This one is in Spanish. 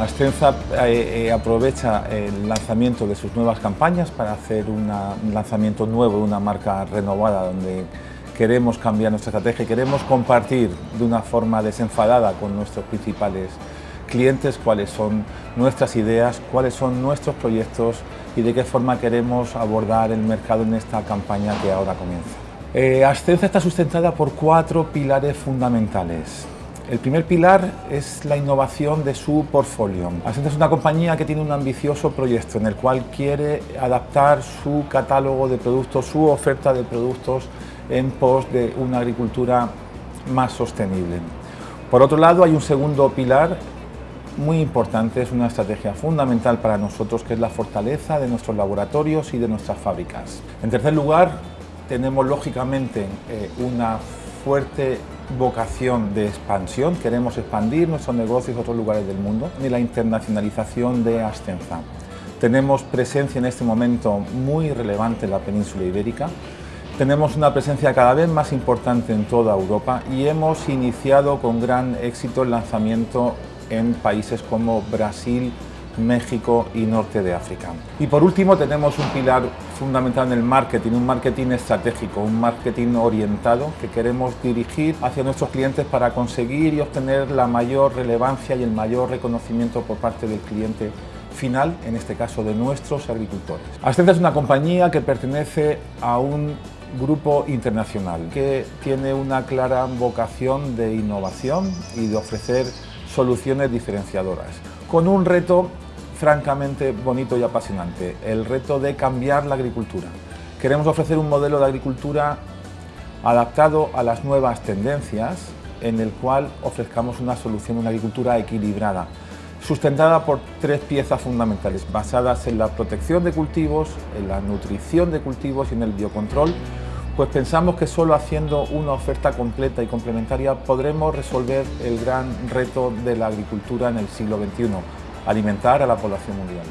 Ascenza eh, eh, aprovecha el lanzamiento de sus nuevas campañas para hacer un lanzamiento nuevo de una marca renovada donde queremos cambiar nuestra estrategia queremos compartir de una forma desenfadada con nuestros principales clientes cuáles son nuestras ideas, cuáles son nuestros proyectos y de qué forma queremos abordar el mercado en esta campaña que ahora comienza. Eh, está sustentada por cuatro pilares fundamentales. El primer pilar es la innovación de su portfolio. Ascenza es una compañía que tiene un ambicioso proyecto en el cual quiere adaptar su catálogo de productos, su oferta de productos en pos de una agricultura más sostenible. Por otro lado, hay un segundo pilar muy importante, es una estrategia fundamental para nosotros que es la fortaleza de nuestros laboratorios y de nuestras fábricas. En tercer lugar, tenemos lógicamente eh, una fuerte vocación de expansión, queremos expandir nuestros negocios a otros lugares del mundo y la internacionalización de Ascenza. Tenemos presencia en este momento muy relevante en la península ibérica, tenemos una presencia cada vez más importante en toda Europa y hemos iniciado con gran éxito el lanzamiento en países como Brasil, México y norte de África. Y por último tenemos un pilar fundamental en el marketing, un marketing estratégico, un marketing orientado que queremos dirigir hacia nuestros clientes para conseguir y obtener la mayor relevancia y el mayor reconocimiento por parte del cliente final, en este caso de nuestros agricultores. Ascenza es una compañía que pertenece a un grupo internacional que tiene una clara vocación de innovación y de ofrecer soluciones diferenciadoras, con un reto francamente bonito y apasionante, el reto de cambiar la agricultura. Queremos ofrecer un modelo de agricultura adaptado a las nuevas tendencias, en el cual ofrezcamos una solución, una agricultura equilibrada, sustentada por tres piezas fundamentales, basadas en la protección de cultivos, en la nutrición de cultivos y en el biocontrol, pues pensamos que solo haciendo una oferta completa y complementaria podremos resolver el gran reto de la agricultura en el siglo XXI, alimentar a la población mundial.